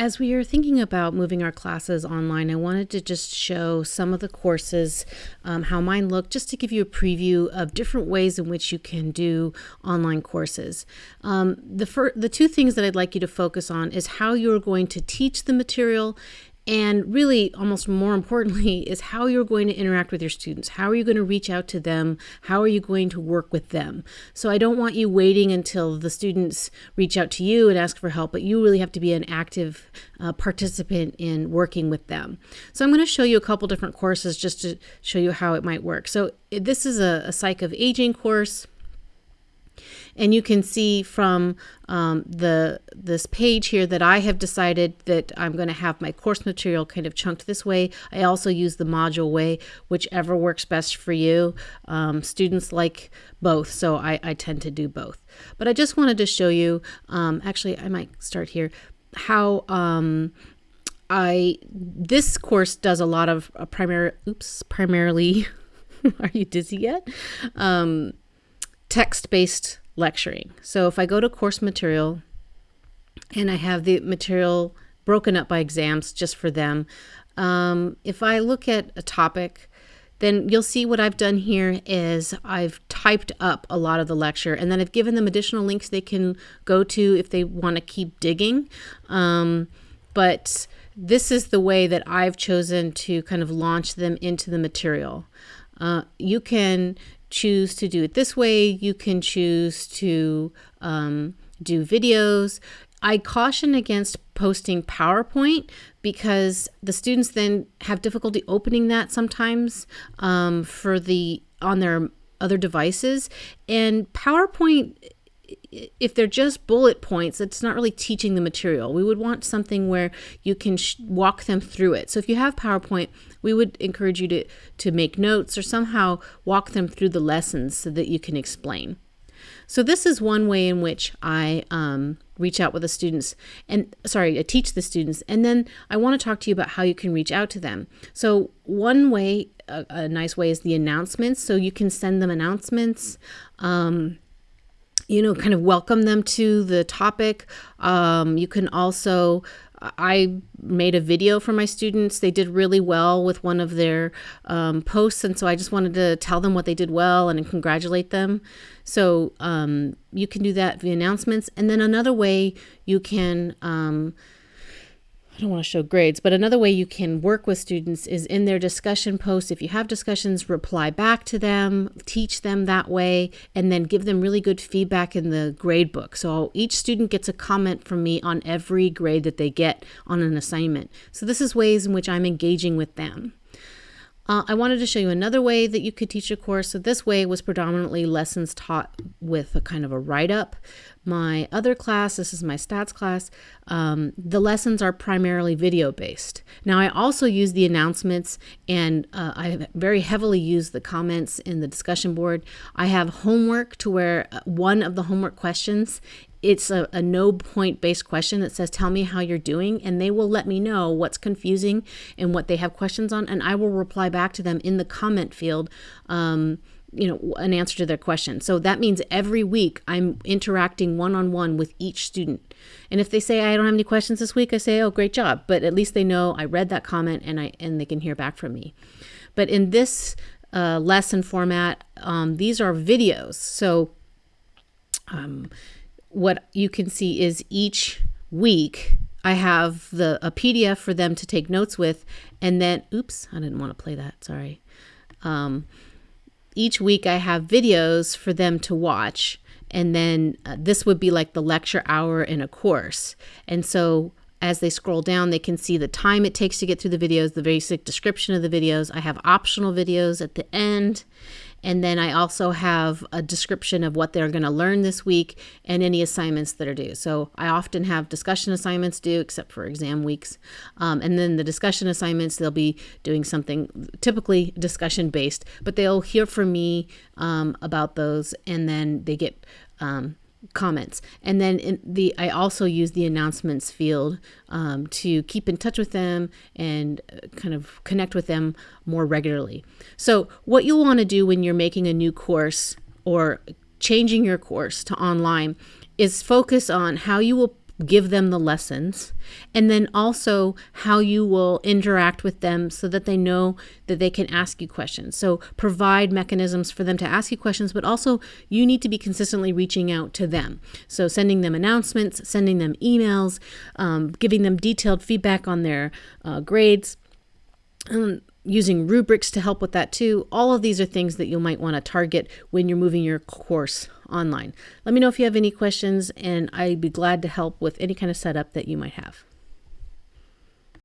As we are thinking about moving our classes online, I wanted to just show some of the courses, um, how mine look, just to give you a preview of different ways in which you can do online courses. Um, the, the two things that I'd like you to focus on is how you're going to teach the material and really, almost more importantly, is how you're going to interact with your students. How are you going to reach out to them? How are you going to work with them? So, I don't want you waiting until the students reach out to you and ask for help, but you really have to be an active uh, participant in working with them. So, I'm going to show you a couple different courses just to show you how it might work. So, this is a, a Psych of Aging course. And you can see from um, the this page here that I have decided that I'm going to have my course material kind of chunked this way. I also use the module way, whichever works best for you. Um, students like both, so I, I, tend to do both. But I just wanted to show you, um, actually I might start here, how um, I this course does a lot of uh, primary oops primarily are you dizzy yet um, text-based lecturing. So if I go to course material and I have the material broken up by exams just for them, um, if I look at a topic, then you'll see what I've done here is I've typed up a lot of the lecture and then I've given them additional links they can go to if they want to keep digging. Um, but this is the way that I've chosen to kind of launch them into the material. Uh, you can choose to do it this way. You can choose to um, do videos. I caution against posting PowerPoint because the students then have difficulty opening that sometimes um, for the on their other devices. And PowerPoint if they're just bullet points, it's not really teaching the material. We would want something where you can walk them through it. So if you have PowerPoint, we would encourage you to, to make notes or somehow walk them through the lessons so that you can explain. So this is one way in which I um, reach out with the students and sorry, I teach the students. And then I want to talk to you about how you can reach out to them. So one way, a, a nice way is the announcements. So you can send them announcements. Um, you know, kind of welcome them to the topic. Um, you can also, I made a video for my students. They did really well with one of their um, posts. And so I just wanted to tell them what they did well and congratulate them. So um, you can do that via announcements. And then another way you can um, I don't want to show grades, but another way you can work with students is in their discussion posts. If you have discussions, reply back to them, teach them that way, and then give them really good feedback in the grade book. So each student gets a comment from me on every grade that they get on an assignment. So this is ways in which I'm engaging with them. Uh, I wanted to show you another way that you could teach a course. So this way was predominantly lessons taught with a kind of a write-up. My other class, this is my stats class, um, the lessons are primarily video-based. Now I also use the announcements and uh, I very heavily use the comments in the discussion board. I have homework to where uh, one of the homework questions it's a, a no point based question that says, Tell me how you're doing. And they will let me know what's confusing and what they have questions on. And I will reply back to them in the comment field. Um, you know an answer to their question so that means every week i'm interacting one-on-one with each student and if they say i don't have any questions this week i say oh great job but at least they know i read that comment and i and they can hear back from me but in this uh, lesson format um, these are videos so um, what you can see is each week I have the a PDF for them to take notes with, and then oops, I didn't want to play that. Sorry. Um, each week I have videos for them to watch, and then uh, this would be like the lecture hour in a course. And so as they scroll down, they can see the time it takes to get through the videos, the basic description of the videos. I have optional videos at the end, and then I also have a description of what they're going to learn this week and any assignments that are due. So I often have discussion assignments due, except for exam weeks. Um, and then the discussion assignments, they'll be doing something typically discussion based, but they'll hear from me um, about those and then they get um, comments. And then in the i also use the announcements field um, to keep in touch with them and uh, kind of connect with them more regularly. So what you'll want to do when you're making a new course or changing your course to online is focus on how you will give them the lessons, and then also how you will interact with them so that they know that they can ask you questions. So provide mechanisms for them to ask you questions, but also you need to be consistently reaching out to them. So sending them announcements, sending them emails, um, giving them detailed feedback on their uh, grades. Um, using rubrics to help with that too. All of these are things that you might want to target when you're moving your course online. Let me know if you have any questions, and I'd be glad to help with any kind of setup that you might have.